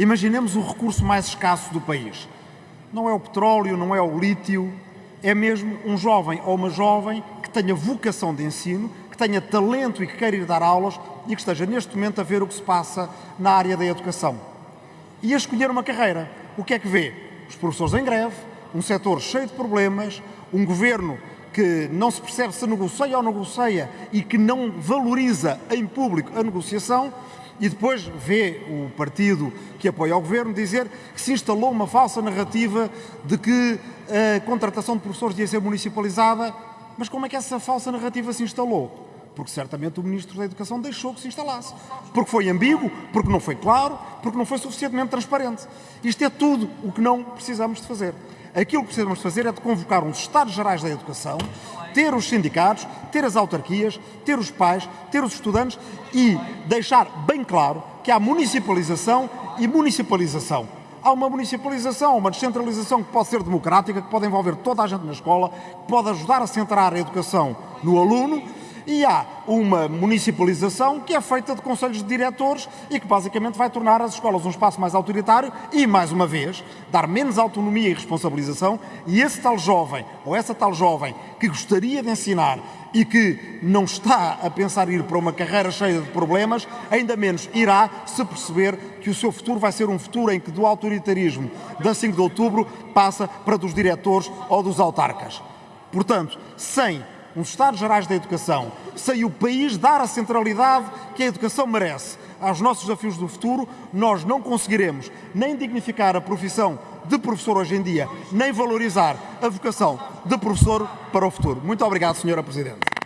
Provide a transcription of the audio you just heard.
Imaginemos o recurso mais escasso do país. Não é o petróleo, não é o lítio, é mesmo um jovem ou uma jovem que tenha vocação de ensino, que tenha talento e que queira ir dar aulas e que esteja neste momento a ver o que se passa na área da educação. E a escolher uma carreira. O que é que vê? Os professores em greve, um setor cheio de problemas, um governo que não se percebe se negocia ou negocia e que não valoriza em público a negociação e depois vê o partido que apoia o governo dizer que se instalou uma falsa narrativa de que a contratação de professores devia ser municipalizada. Mas como é que essa falsa narrativa se instalou? Porque certamente o Ministro da Educação deixou que se instalasse. Porque foi ambíguo, porque não foi claro, porque não foi suficientemente transparente. Isto é tudo o que não precisamos de fazer. Aquilo que precisamos fazer é de convocar uns Estados Gerais da Educação, ter os sindicatos, ter as autarquias, ter os pais, ter os estudantes e deixar bem claro que há municipalização e municipalização. Há uma municipalização, uma descentralização que pode ser democrática, que pode envolver toda a gente na escola, que pode ajudar a centrar a educação no aluno e há uma municipalização que é feita de conselhos de diretores e que basicamente vai tornar as escolas um espaço mais autoritário e, mais uma vez, dar menos autonomia e responsabilização e esse tal jovem ou essa tal jovem que gostaria de ensinar e que não está a pensar ir para uma carreira cheia de problemas, ainda menos irá se perceber que o seu futuro vai ser um futuro em que do autoritarismo da 5 de outubro passa para dos diretores ou dos autarcas. Portanto, sem uns Estados Gerais da Educação, sem o país dar a centralidade que a educação merece aos nossos desafios do futuro, nós não conseguiremos nem dignificar a profissão de professor hoje em dia, nem valorizar a vocação de professor para o futuro. Muito obrigado, Sra. Presidente.